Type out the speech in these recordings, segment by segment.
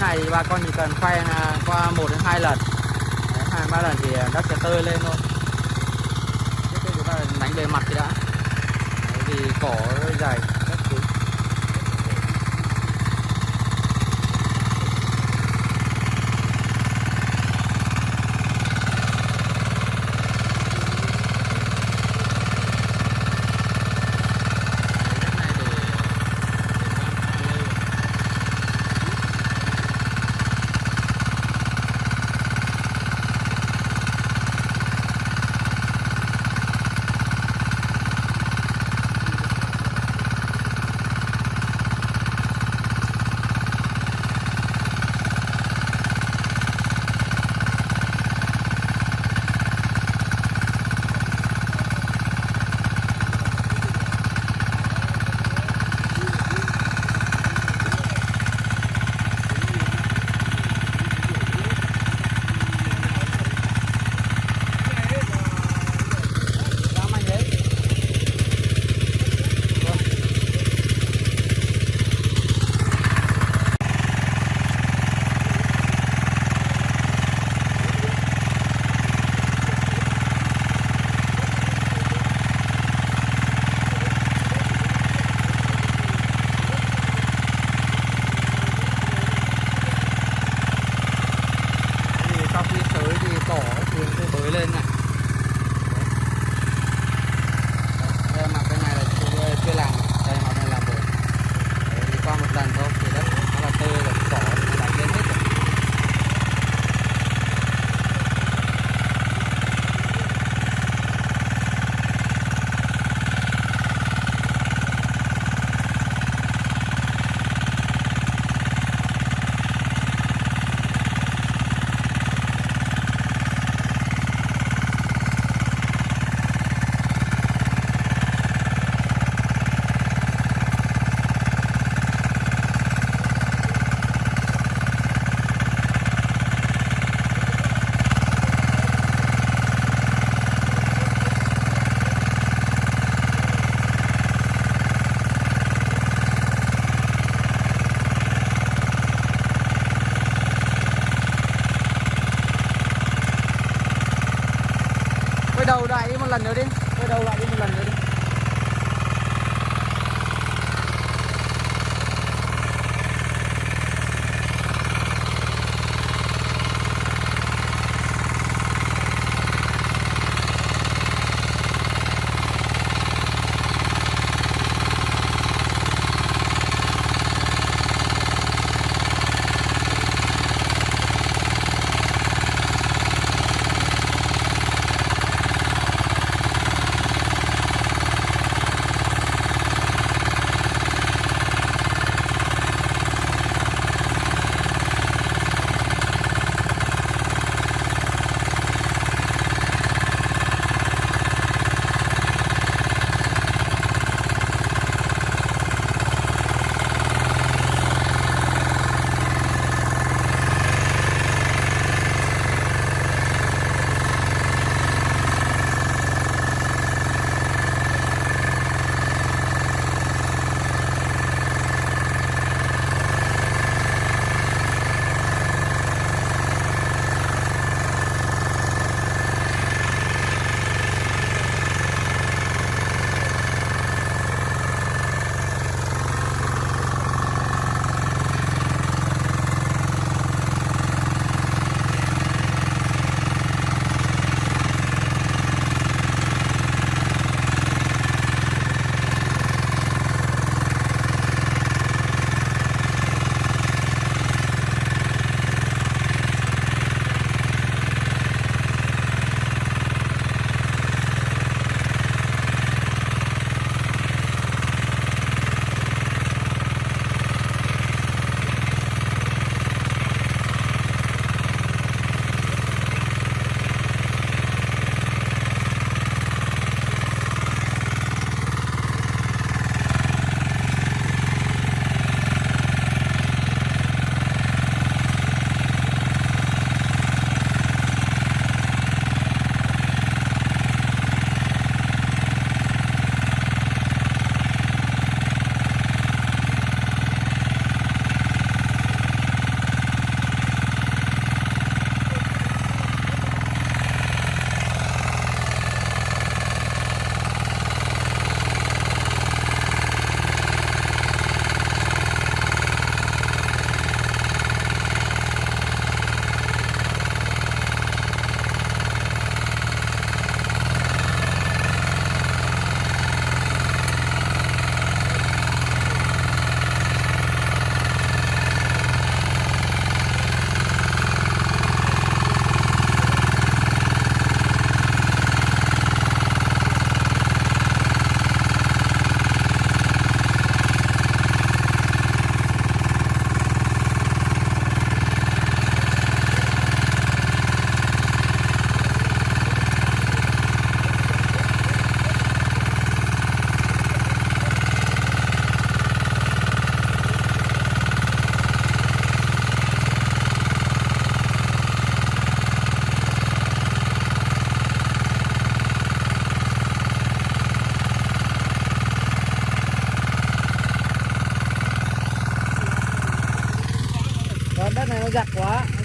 thế này thì bà con chỉ cần khoe à, qua một đến hai lần. Hai ba lần thì à, đất sẽ tơi lên thôi. Trước tiên chúng ta đánh bề mặt thì đã. Đấy, vì cỏ dày. noticed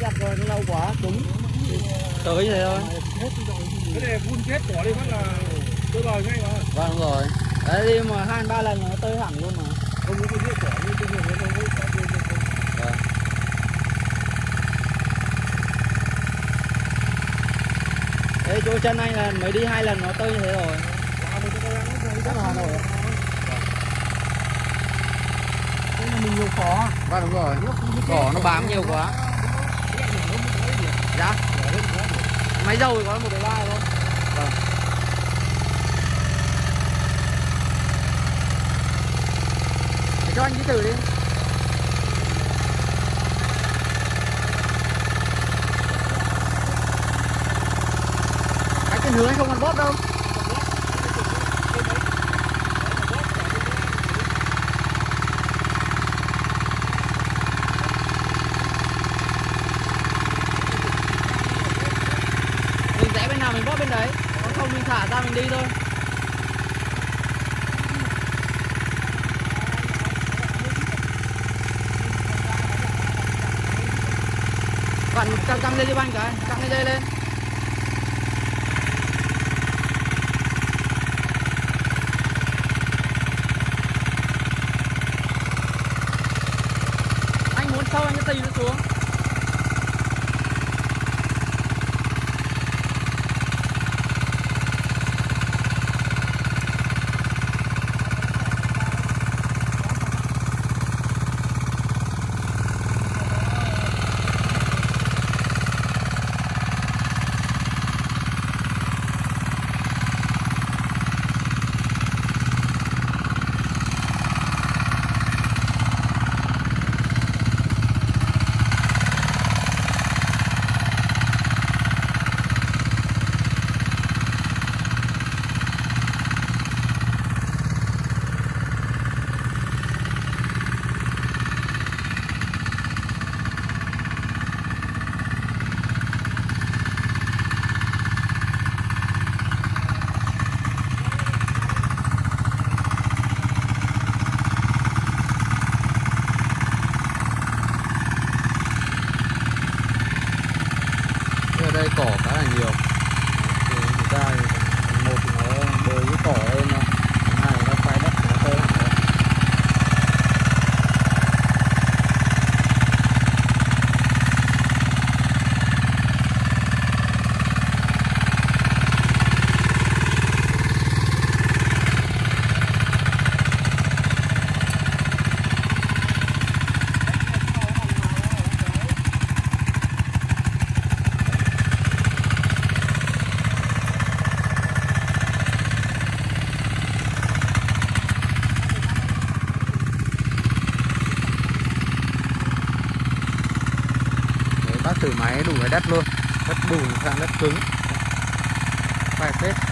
giặt rồi nó lâu quá cứng tới như thế thôi. Cái này phun chết bỏ đi phát là tôi lời ngay mà. Vâng đúng rồi. Đấy đi mà hai ba lần nó tơi hẳn luôn mà. Không có cái chết bỏ như tôi nhiều nó không có cái vâng. Đấy, chỗ chân anh là mới đi hai lần nó tơi như thế rồi. Chắc là Hà Nội. Ạ Đây là mình nhiều khó. Vâng đúng rồi. Cỏ nó bám nhiều quá dạ máy dầu thì có một cái ba thôi. Vâng. Để cho anh đi thử đi. Anh trên hướng anh không còn bóp đâu mình rẽ bên nào mình bóp bên đấy còn không mình thả ra mình đi thôi. Bạn căng căng lên cho anh cái căng cái dây lên. Anh muốn sâu anh sẽ tì nó xuống. Ở đây cỏ khá là nhiều. Thì chúng ta thì một thì nó bơi cái cỏ lên thôi hai là nó phai đất nó tơi hẳn rồi. Đấy, từ máy đủ cái đất luôn. Đất bùn sang đất cứng. Phải phết